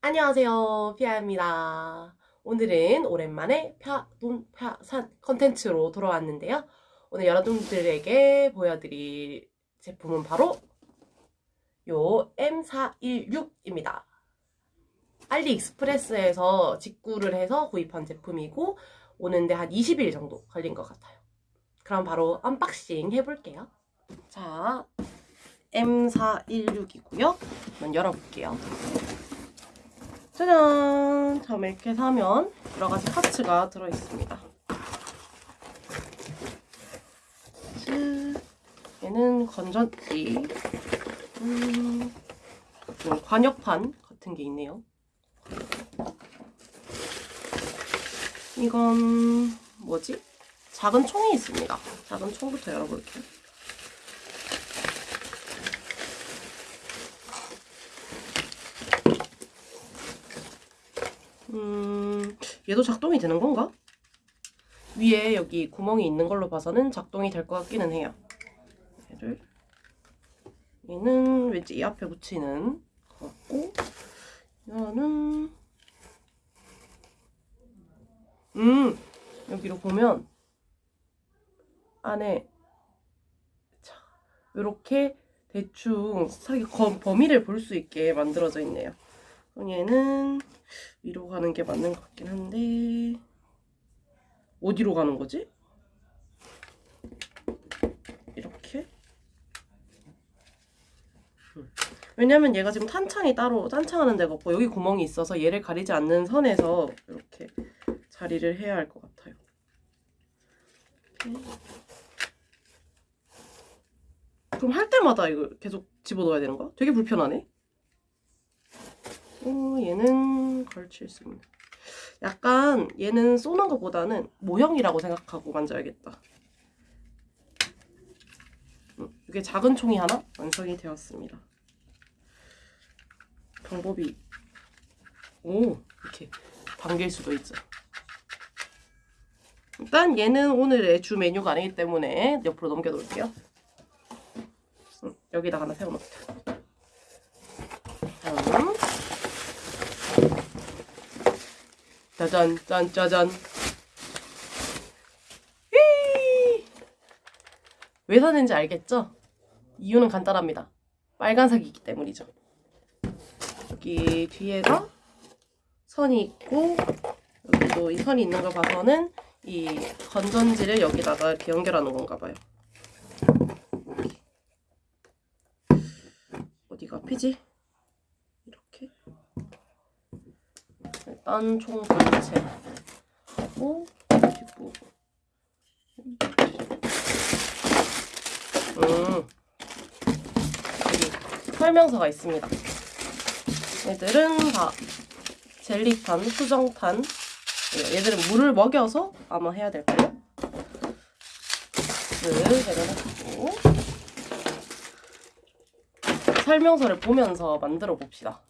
안녕하세요 피아입니다. 오늘은 오랜만에 피돈피산 컨텐츠로 돌아왔는데요. 오늘 여러분들에게 보여드릴 제품은 바로 요 M416입니다. AliExpress에서 직구를 해서 구입한 제품이고 오는데 한 20일 정도 걸린 것 같아요 그럼 바로 unboxing 해볼게요 자 M416이고요 한번 열어볼게요 짜잔! 자, 이렇게 사면 여러 가지 파츠가 들어있습니다. 얘는 건전지, 음, 관역판 같은 게 있네요. 이건 뭐지? 작은 총이 있습니다. 작은 총부터 열어볼게요. 음, 얘도 작동이 되는 건가? 위에 여기 구멍이 있는 걸로 봐서는 작동이 될 것 같기는 해요. 얘를 얘는 왠지 이 앞에 붙이는 것 같고 이거는 음 여기로 보면 안에 자 이렇게 대충 범위를 볼 수 있게 만들어져 있네요. 얘는 위로 가는 게 맞는 것 같긴 한데 어디로 가는 거지? 이렇게 왜냐면 얘가 지금 탄창이 따로 탄창하는 데가 없고 여기 구멍이 있어서 얘를 가리지 않는 선에서 이렇게 자리를 해야 할 것 같아요 그럼 할 때마다 이거 계속 집어넣어야 되는 거야? 되게 불편하네. 어, 얘는 걸칠 수 있는. 약간 얘는 쏘는 것보다는 모형이라고 생각하고 만져야겠다. 음, 이게 작은 총이 하나 완성이 되었습니다. 방법이 오 이렇게 당길 수도 있죠 일단 얘는 오늘의 주 메뉴가 아니기 때문에 옆으로 넘겨 놓을게요. 음, 여기다 하나 세워놓자 다음 짜잔 짠 짜잔 왜 샀는지 알겠죠? 이유는 간단합니다. 빨간색이기 때문이죠. 여기 뒤에가 선이 있고 여기도 이 선이 있는 걸 봐서는 이 건전지를 여기다가 이렇게 연결하는 건가 봐요. 어디가 앞이지? 일단 총 전체. 하고 뒷부분 음. 설명서가 있습니다. 얘들은 다 젤리탄, 수정탄 얘들은 물을 먹여서 아마 해야 될 거예요. 를 내려놓고 설명서를 보면서 만들어 봅시다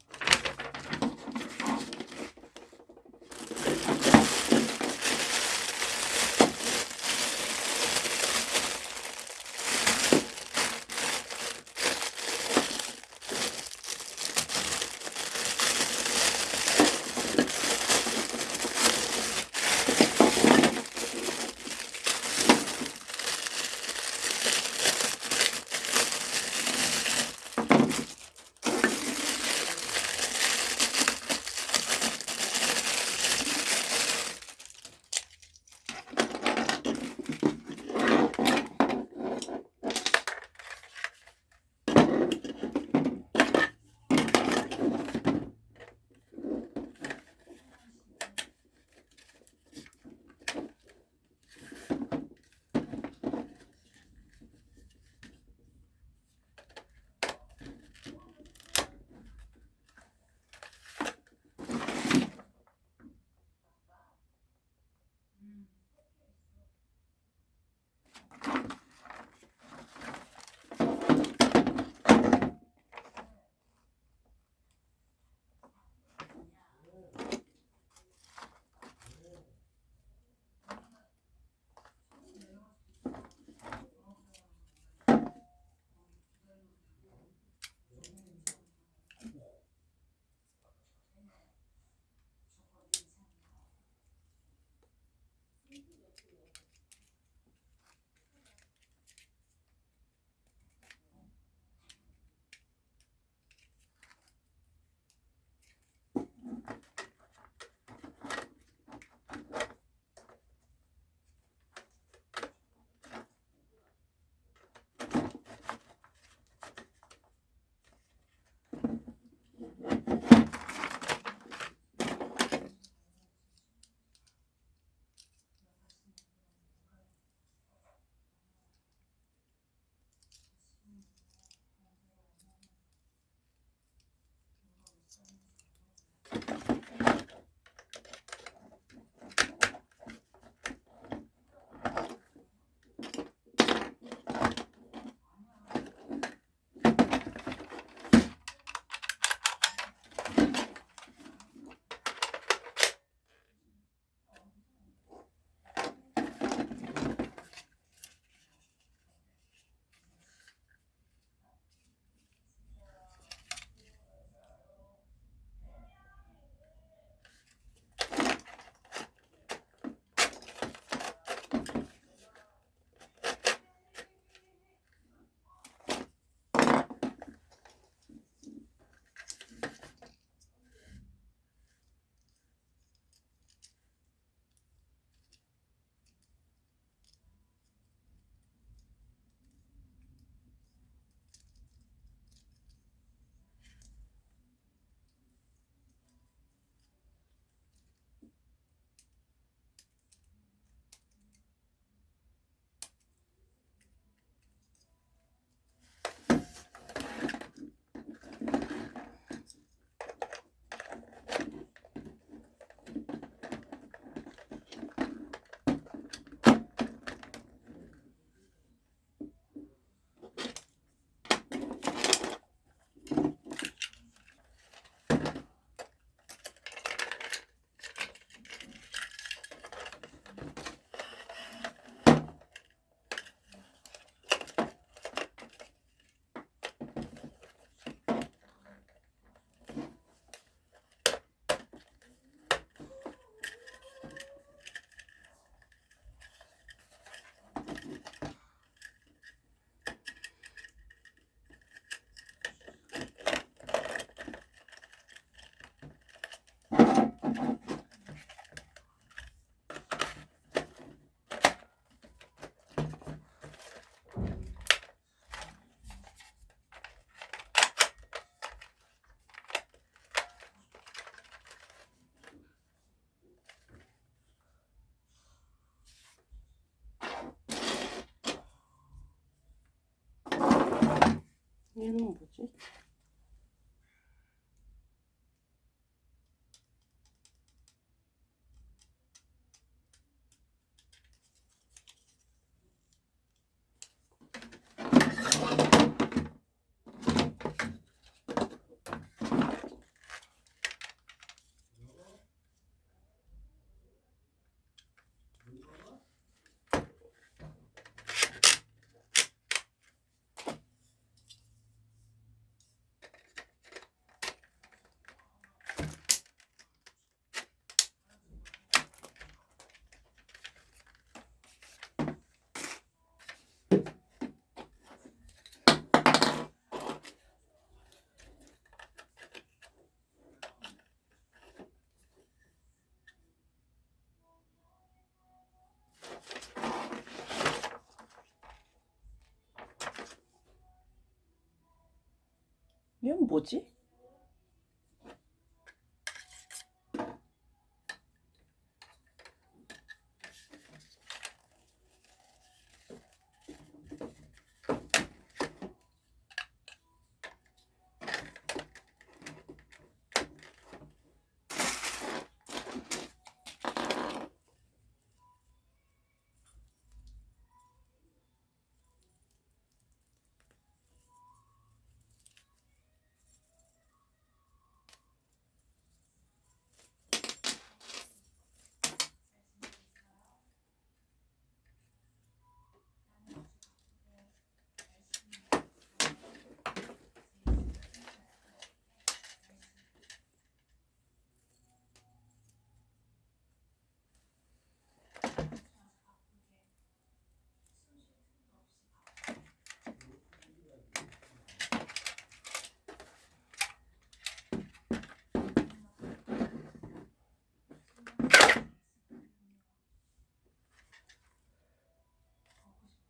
이건 뭐지?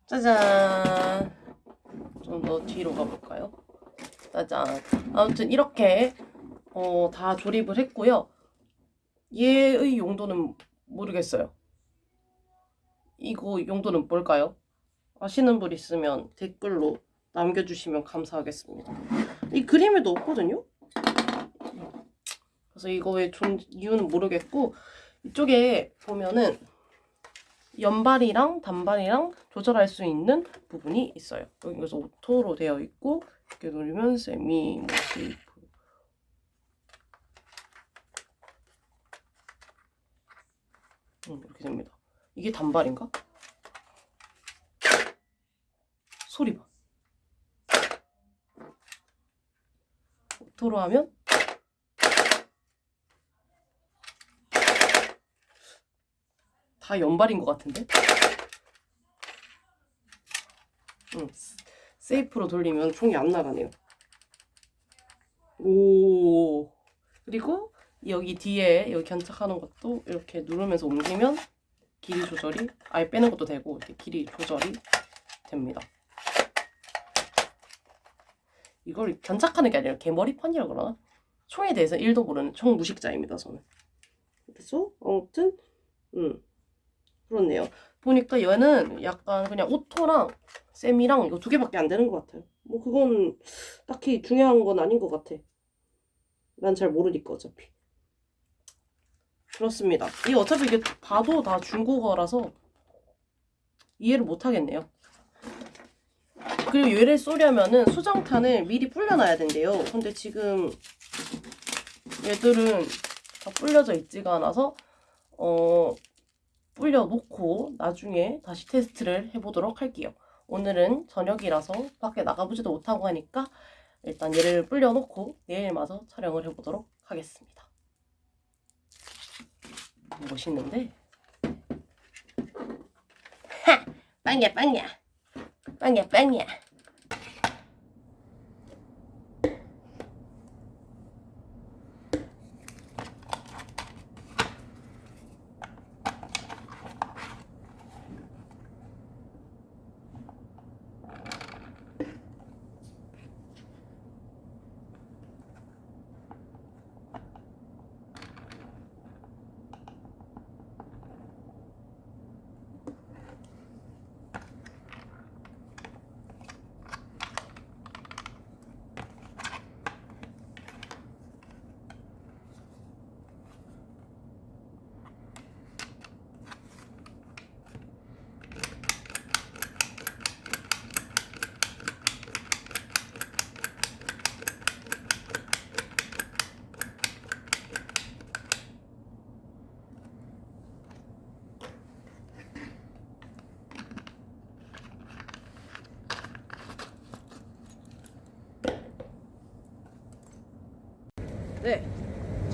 짜잔. 좀 더 뒤로 가볼까요? 짜잔. 아무튼 이렇게 어, 다 조립을 했고요. 얘의 용도는 모르겠어요. 이거 용도는 뭘까요? 아시는 분 있으면 댓글로 남겨주시면 감사하겠습니다. 이 그림에도 없거든요? 그래서 이거의 존, 이유는 모르겠고 이쪽에 보면은 연발이랑 단발이랑 조절할 수 있는 부분이 있어요. 여기 그래서 auto로 되어 있고 이렇게 누르면 세미, 뭐 safe 음, 이렇게 됩니다. 이게 단발인가? 소리 봐. auto로 하면 다 연발인 것 같은데? 응, safe로 돌리면 총이 안 나가네요. 오, 그리고 여기 뒤에 여기 견착하는 것도 이렇게 누르면서 옮기면 길이 조절이 아예 빼는 것도 되고 이렇게 길이 조절이 됩니다. 이걸 견착하는 게 아니라 개머리판이라 그러나? 총에 대해서 1도 모르는 총 무식자입니다, 저는. 그래서 아무튼 음. 그렇네요. 보니까 얘는 약간 그냥 오토랑 쌤이랑 이거 두 개밖에 안 되는 것 같아요. 뭐 그건 딱히 중요한 건 아닌 것 같아. 난 잘 모르니까 어차피. 그렇습니다. 이 어차피 이게 봐도 다 중국어라서 이해를 못 하겠네요. 그리고 얘를 쏘려면은 수정탄을 미리 불려놔야 된대요. 근데 지금 얘들은 다 불려져 있지가 않아서 어 불려놓고 나중에 다시 테스트를 해보도록 할게요. 오늘은 저녁이라서 밖에 나가보지도 못하고 하니까 일단 얘를 불려놓고 내일 마저 촬영을 해보도록 하겠습니다. 멋있는데? 하! 빵야 빵야! 빵야 빵야!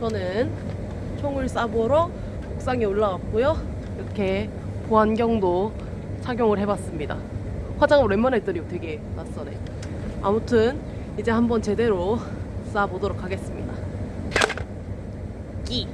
저는 총을 쏴보러 옥상에 올라왔고요. 이렇게 보안경도 착용을 해봤습니다. 화장을 웬만에 했더니 되게 낯서네. 아무튼 이제 한번 제대로 쏴보도록 하겠습니다. 끼.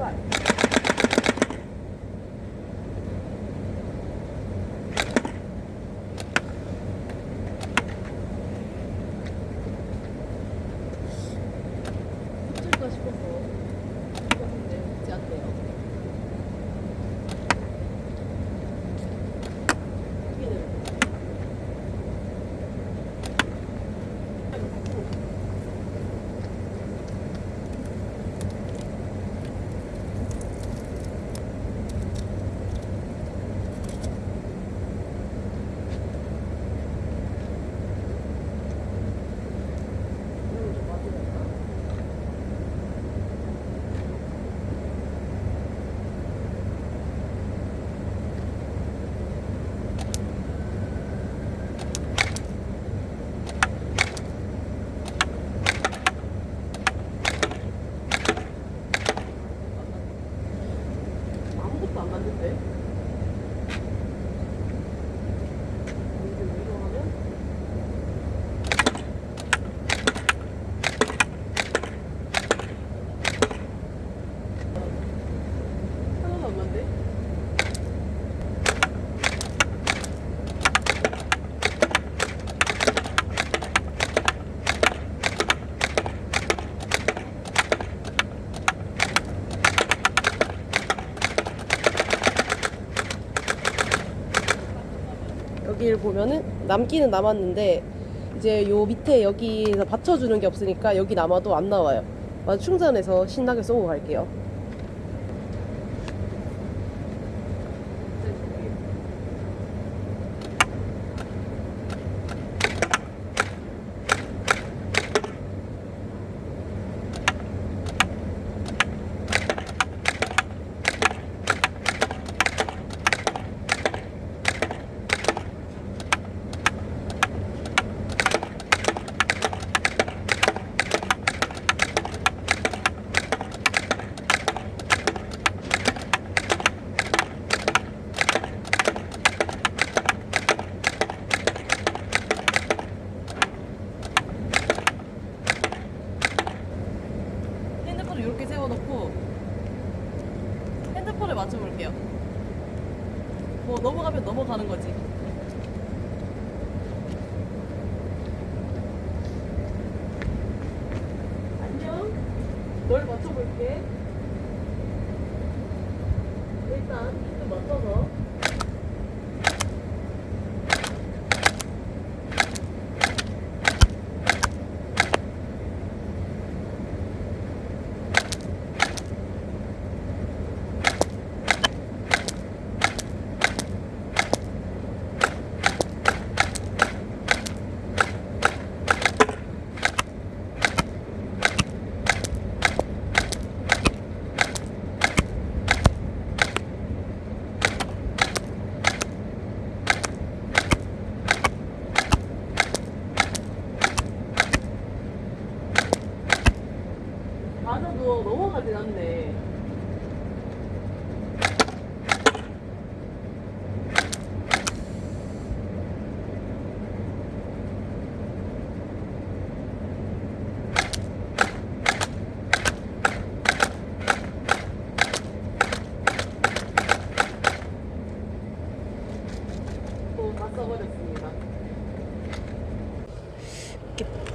연발. 붙을까 싶어서 붙었는데 붙지 않네요. 여기는 이걸 좀 맞으니까. 아무것도 안 맞는데? 이거 위로 하면 하나도 안 맞네? 여기를 보면은 남기는 남았는데 이제 요 밑에 여기서 받쳐주는 게 없으니까 여기 남아도 안 나와요. 마저 충전해서 신나게 쏘고 갈게요.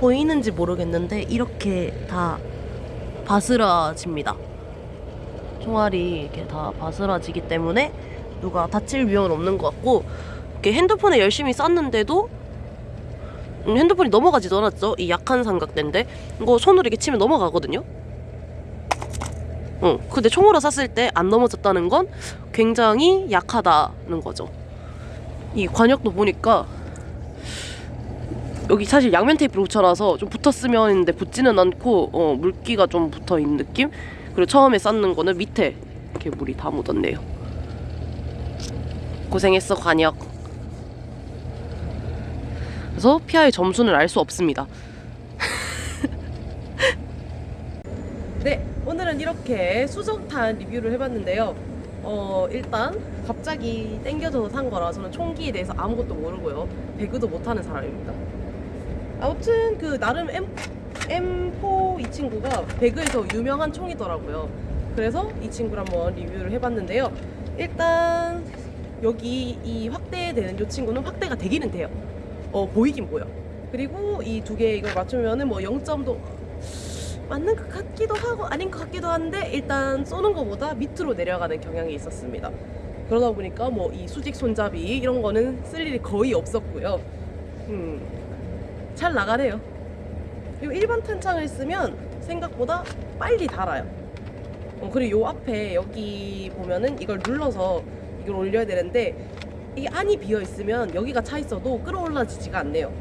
보이는지 모르겠는데 이렇게 다 바스라집니다. 총알이 이렇게 다 바스라지기 때문에 누가 다칠 위험은 없는 것 같고 이렇게 핸드폰에 열심히 쐈는데도 음, 핸드폰이 넘어가지도 않았죠. 이 약한 삼각대인데 이거 손으로 이렇게 치면 넘어가거든요. 어, 근데 총으로 쐈을 때 안 넘어졌다는 건 굉장히 약하다는 거죠. 이 관역도 보니까 여기 사실 양면 테이프로 붙여놔서 좀 붙었으면 했는데 붙지는 않고 어, 물기가 좀 붙어 있는 느낌? 그리고 처음에 쌓는 거는 밑에 이렇게 물이 다 묻었네요. 고생했어 관역. 그래서 피아의 점수는 알 수 없습니다. 네, 오늘은 이렇게 수정탄 리뷰를 해봤는데요. 어, 일단 갑자기 땡겨져서 산 거라 저는 총기에 대해서 아무것도 모르고요. 배그도 못하는 사람입니다. 아무튼 그 나름 M, M4 이 친구가 배그에서 유명한 총이더라고요. 그래서 이 친구를 한번 리뷰를 해봤는데요. 일단 여기 이 확대되는 이 친구는 확대가 되기는 돼요. 어 보이긴 보여. 그리고 이 두 개 이걸 맞추면은 뭐 0점도 맞는 것 같기도 하고 아닌 것 같기도 한데 일단 쏘는 것보다 밑으로 내려가는 경향이 있었습니다. 그러다 보니까 뭐 이 수직 손잡이 이런 거는 쓸 일이 거의 없었고요. 음, 잘 나가네요. 그리고 일반 탄창을 쓰면 생각보다 빨리 달아요. 어, 그리고 요 앞에 여기 보면은 이걸 눌러서 이걸 올려야 되는데 이게 안이 비어 있으면 여기가 차 있어도 끌어올라지지가 않네요.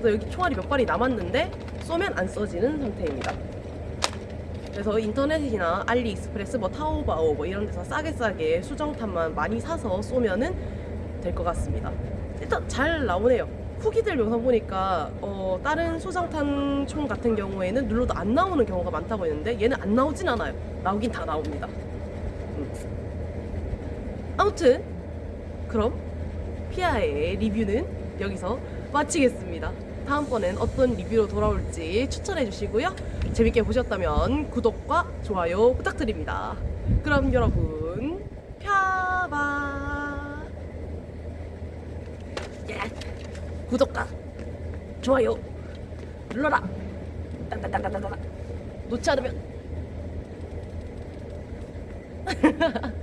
그래서 여기 총알이 몇 발이 남았는데 쏘면 안 써지는 상태입니다. 그래서 인터넷이나 알리익스프레스, 뭐 타오바오 뭐 이런 데서 싸게 싸게 수정탄만 많이 사서 쏘면은 될 것 같습니다. 일단 잘 나오네요. 후기들 영상 보니까 어, 다른 수정탄 총 같은 경우에는 눌러도 안 나오는 경우가 많다고 했는데 얘는 안 나오진 않아요. 나오긴 다 나옵니다. 음. 아무튼 그럼 피아의 리뷰는 여기서 마치겠습니다. 다음번엔 어떤 리뷰로 돌아올지 추천해 주시고요. 재밌게 보셨다면 구독과 좋아요 부탁드립니다. 그럼 여러분 펴봐. 예. 구독과 좋아요 눌러라. 따따따따따. 놓지 않으면